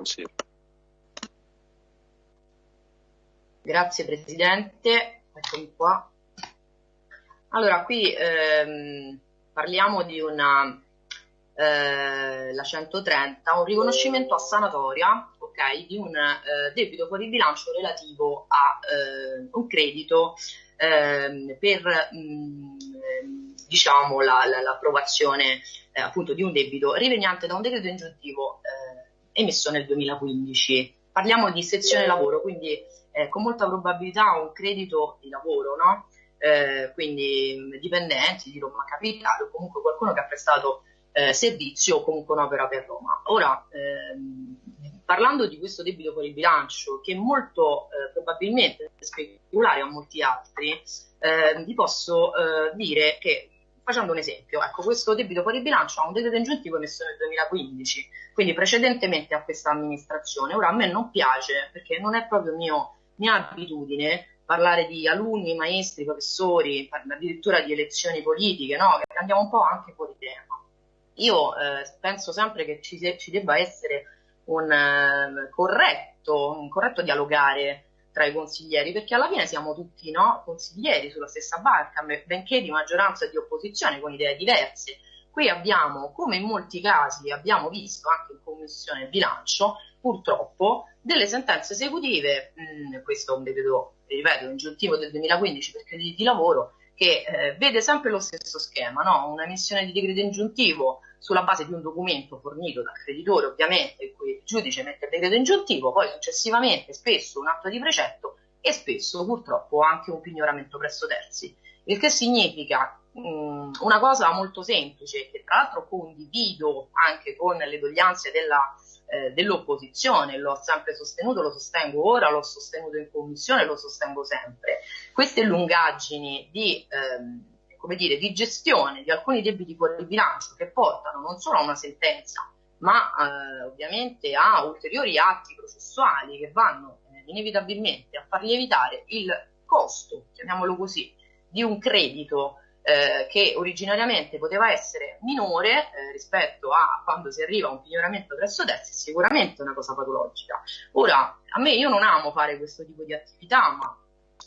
Consiglio. Grazie Presidente, eccomi qua. Allora, qui ehm, parliamo di una, eh, la 130, un riconoscimento a sanatoria okay, di un eh, debito fuori bilancio relativo a eh, un credito ehm, per mh, mm, diciamo, la, la, l'approvazione eh, appunto di un debito riveniente da un decreto ingiuntivo emesso nel 2015. Parliamo di sezione lavoro, quindi eh, con molta probabilità un credito di lavoro, no? Eh, quindi dipendenti di Roma Capitale o comunque qualcuno che ha prestato eh, servizio o comunque un'opera per Roma. Ora, ehm, parlando di questo debito fuori bilancio, che molto eh, probabilmente è speculare a molti altri, eh, vi posso eh, dire che facendo un esempio, ecco, questo debito fuori bilancio ha un decreto ingiuntivo emesso nel 2015, quindi precedentemente a questa amministrazione. Ora a me non piace perché non è proprio mio, mia abitudine parlare di alunni, maestri, professori, addirittura di elezioni politiche, no? andiamo un po' anche fuori tema. Io eh, penso sempre che ci, ci debba essere un, eh, corretto, un corretto dialogare tra i consiglieri, perché alla fine siamo tutti no, consiglieri sulla stessa barca, benché di maggioranza e di opposizione con idee diverse. Qui abbiamo, come in molti casi abbiamo visto anche in Commissione Bilancio, purtroppo delle sentenze esecutive, mh, questo è un decreto, ripeto, ingiuntivo del 2015 per crediti di lavoro, che eh, vede sempre lo stesso schema, no? una emissione di decreto ingiuntivo sulla base di un documento fornito dal creditore, ovviamente, in cui il giudice mette il decreto ingiuntivo, poi successivamente spesso un atto di precetto e spesso purtroppo anche un pignoramento presso terzi. Il che significa mh, una cosa molto semplice, che tra l'altro condivido anche con le doglianze della eh, dell'opposizione, l'ho sempre sostenuto, lo sostengo ora, l'ho sostenuto in commissione, lo sostengo sempre. Queste lungaggini di, ehm, come dire, di gestione di alcuni debiti fuori bilancio che portano non solo a una sentenza, ma eh, ovviamente a ulteriori atti processuali che vanno eh, inevitabilmente a far lievitare il costo, chiamiamolo così, di un credito eh, che originariamente poteva essere minore eh, rispetto a quando si arriva a un pignoramento presso terzi, è sicuramente una cosa patologica. Ora, a me io non amo fare questo tipo di attività, ma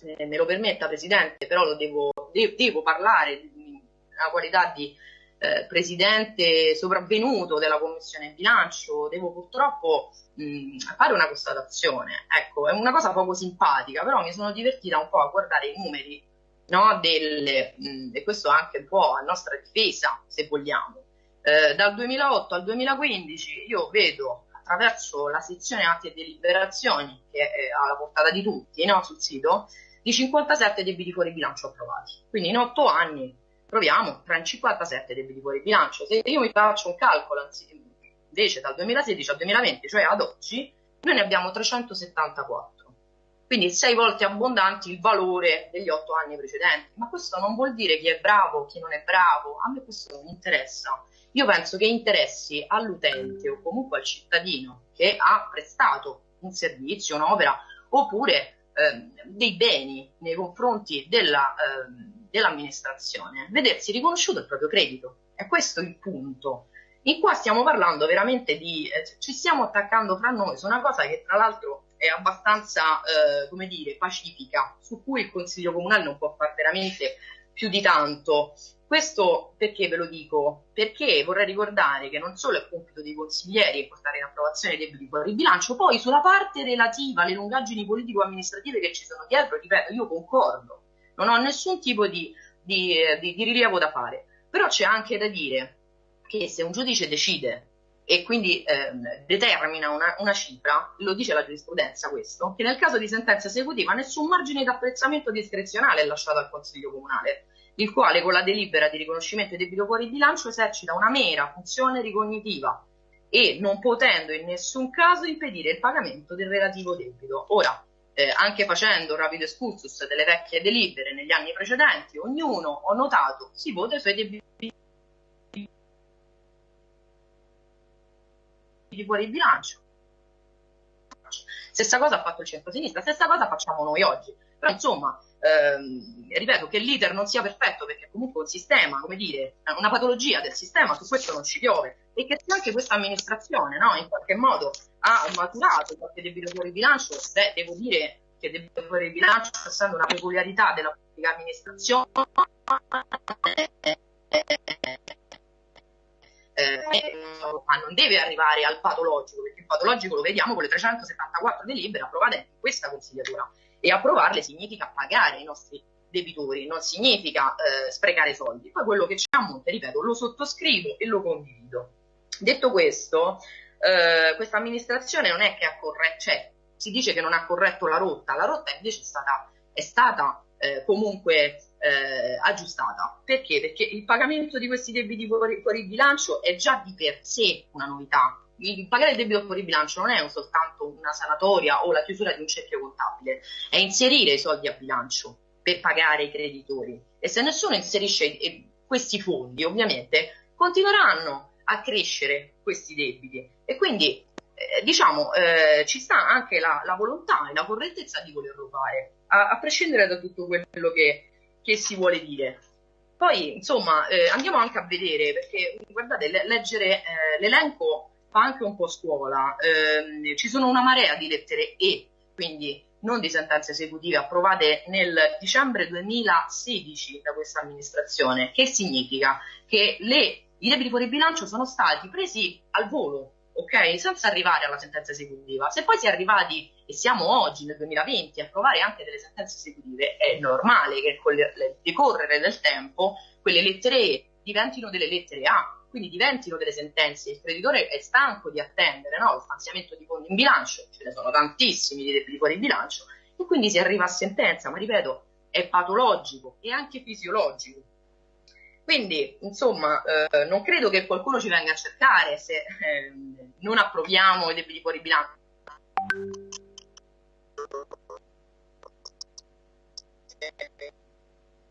eh, me lo permetta Presidente, però lo devo, de- devo parlare nella qualità di eh, Presidente sopravvenuto della Commissione Bilancio, devo purtroppo mh, fare una constatazione. Ecco, è una cosa poco simpatica, però mi sono divertita un po' a guardare i numeri no, del, mh, e questo anche un po' a nostra difesa, se vogliamo. Eh, dal 2008 al 2015 io vedo attraverso la sezione atti e deliberazioni, che è alla portata di tutti no, sul sito, di 57 debiti fuori bilancio approvati. Quindi in 8 anni proviamo tra 57 debiti fuori bilancio. Se io mi faccio un calcolo invece dal 2016 al 2020, cioè ad oggi, noi ne abbiamo 374 quindi sei volte abbondanti il valore degli otto anni precedenti. Ma questo non vuol dire chi è bravo, chi non è bravo, a me questo non interessa. Io penso che interessi all'utente o comunque al cittadino che ha prestato un servizio, un'opera, oppure eh, dei beni nei confronti della, eh, dell'amministrazione, vedersi riconosciuto il proprio credito. È questo il punto. In qua stiamo parlando veramente di, eh, ci stiamo attaccando fra noi su una cosa che tra l'altro è abbastanza, eh, come dire, pacifica, su cui il Consiglio Comunale non può fare veramente più di tanto. Questo perché ve lo dico? Perché vorrei ricordare che non solo è compito dei consiglieri portare in approvazione i debiti fuori bilancio, poi sulla parte relativa alle lungaggini politico-amministrative che ci sono dietro, ripeto, io concordo, non ho nessun tipo di, di, di, di rilievo da fare, però c'è anche da dire che se un giudice decide e quindi ehm, determina una, una, cifra, lo dice la giurisprudenza questo, che nel caso di sentenza esecutiva nessun margine di apprezzamento discrezionale è lasciato al Consiglio Comunale, il quale con la delibera di riconoscimento di debito fuori bilancio esercita una mera funzione ricognitiva e non potendo in nessun caso impedire il pagamento del relativo debito. Ora, eh, anche facendo un rapido excursus delle vecchie delibere negli anni precedenti, ognuno, ho notato, si vota i suoi debiti di fuori bilancio. Stessa cosa ha fatto il centro-sinistra, stessa cosa facciamo noi oggi. Però insomma, ehm, ripeto che l'iter non sia perfetto perché comunque un sistema, come dire, una patologia del sistema, su questo non ci piove e che se anche questa amministrazione no, in qualche modo ha maturato qualche debito fuori bilancio, beh, devo dire che debito fuori bilancio, essendo una peculiarità della pubblica amministrazione, non deve arrivare al patologico, perché il patologico lo vediamo con le 374 delibere approvate in questa consigliatura e approvarle significa pagare i nostri debitori, non significa eh, sprecare soldi. Poi quello che c'è a monte, ripeto, lo sottoscrivo e lo condivido. Detto questo, eh, questa amministrazione non è che ha corretto, cioè si dice che non ha corretto la rotta, la rotta invece è stata, è stata eh, comunque eh, aggiustata. Perché? Perché il pagamento di questi debiti fuori, fuori bilancio è già di per sé una novità. Il pagare il debito fuori bilancio non è soltanto una sanatoria o la chiusura di un cerchio contabile, è inserire i soldi a bilancio per pagare i creditori. E se nessuno inserisce questi fondi, ovviamente continueranno a crescere questi debiti. E quindi eh, diciamo, eh, ci sta anche la, la, volontà e la correttezza di volerlo fare, a, a prescindere da tutto quello che, che si vuole dire. Poi, insomma, eh, andiamo anche a vedere, perché guardate, le, leggere eh, l'elenco fa anche un po' scuola. Eh, ci sono una marea di lettere E, quindi non di sentenze esecutive approvate nel dicembre 2016 da questa amministrazione. Che significa? Che le, i debiti fuori bilancio sono stati presi al volo, ok? Senza arrivare alla sentenza esecutiva. Se poi si è arrivati, e siamo oggi nel 2020, a approvare anche delle sentenze esecutive, è normale che con il decorrere del tempo quelle lettere E diventino delle lettere A, quindi diventino delle sentenze. Il creditore è stanco di attendere no? lo stanziamento di fondi in bilancio, ce ne sono tantissimi di debiti fuori bilancio, e quindi si arriva a sentenza, ma ripeto, è patologico e anche fisiologico quindi, insomma, eh, non credo che qualcuno ci venga a cercare se eh, non approviamo i debiti fuori bilancio.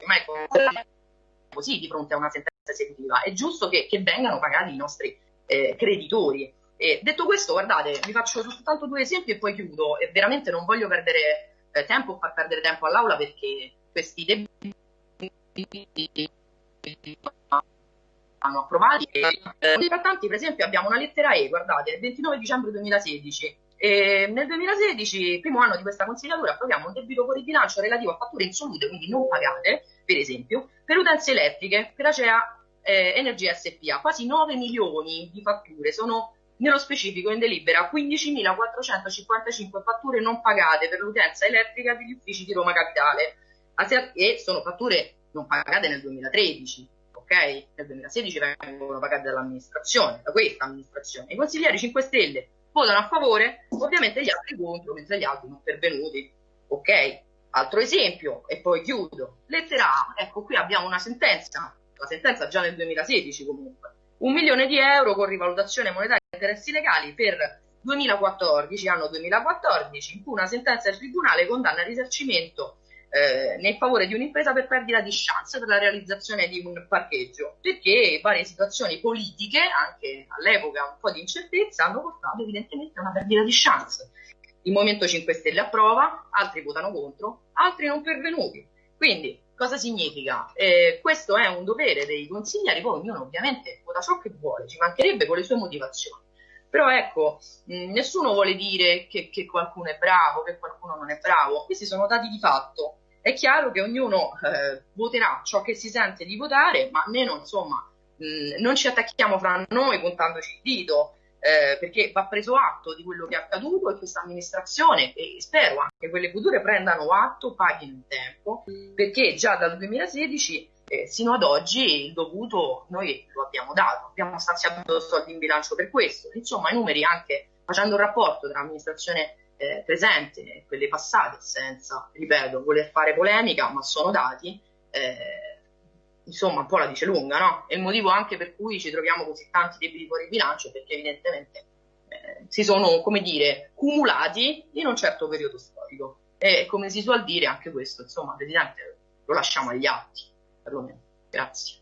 Ma è così di fronte a una sentenza esecutiva. È giusto che, che vengano pagati i nostri eh, creditori. E detto questo, guardate, vi faccio soltanto due esempi e poi chiudo. E veramente non voglio perdere eh, tempo o far perdere tempo all'aula perché questi debiti hanno approvati. Eh, importanti, per esempio, abbiamo una lettera E, guardate, il 29 dicembre 2016. E nel 2016, primo anno di questa consigliatura, approviamo un debito fuori bilancio relativo a fatture insolute, quindi non pagate, per esempio, per utenze elettriche per Acea eh, Energia SPA, quasi 9 milioni di fatture, sono nello specifico in delibera 15.455 fatture non pagate per l'utenza elettrica degli uffici di Roma Capitale e sono fatture non pagate nel 2013, ok? Nel 2016 vengono pagate dall'amministrazione, da questa amministrazione. I consiglieri 5 Stelle votano a favore, ovviamente gli altri contro, mentre gli altri non pervenuti, ok? Altro esempio, e poi chiudo. Lettera A, ecco qui abbiamo una sentenza, la sentenza già nel 2016 comunque, un milione di euro con rivalutazione monetaria e interessi legali per 2014, anno 2014, in cui una sentenza del Tribunale condanna il risarcimento eh, nel favore di un'impresa per perdita di chance per la realizzazione di un parcheggio, perché varie situazioni politiche, anche all'epoca un po' di incertezza, hanno portato evidentemente a una perdita di chance. Il Movimento 5 Stelle approva, altri votano contro, altri non pervenuti. Quindi cosa significa? Eh, questo è un dovere dei consiglieri, poi ognuno ovviamente vota ciò che vuole, ci mancherebbe con le sue motivazioni. Però ecco, mh, nessuno vuole dire che, che, qualcuno è bravo, che qualcuno non è bravo, questi sono dati di fatto è chiaro che ognuno eh, voterà ciò che si sente di votare, ma almeno insomma mh, non ci attacchiamo fra noi puntandoci il dito, eh, perché va preso atto di quello che è accaduto e questa amministrazione e spero anche quelle future prendano atto, paghino in tempo, perché già dal 2016 eh, sino ad oggi il dovuto noi lo abbiamo dato, abbiamo stanziato soldi in bilancio per questo, insomma i numeri anche facendo un rapporto tra amministrazione eh, presente, quelle passate, senza, ripeto, voler fare polemica, ma sono dati, eh, insomma un po' la dice lunga, no? E il motivo anche per cui ci troviamo così tanti debiti fuori bilancio è perché evidentemente eh, si sono, come dire, cumulati in un certo periodo storico. E come si suol dire, anche questo, insomma, Presidente, lo lasciamo agli atti, perlomeno. Grazie.